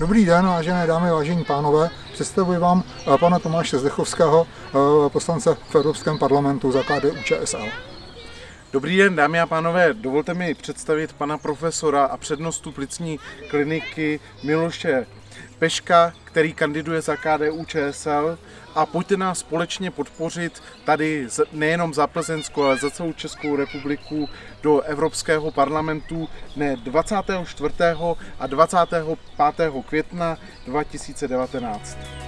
Dobrý den, vážené dámy, vážení pánové. Představuji vám eh, pana Tomáše Zdechovského, eh, poslance v Evropském parlamentu za KDU ČSL. Dobrý den, dámy a pánové, dovolte mi představit pana profesora a přednostu plicní kliniky Miloše Peška, který kandiduje za KDU ČSL a pojďte nás společně podpořit tady nejenom za Plzeňskou, ale za celou Českou republiku do Evropského parlamentu dne 24. a 25. května 2019.